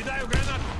Кидаю гранату!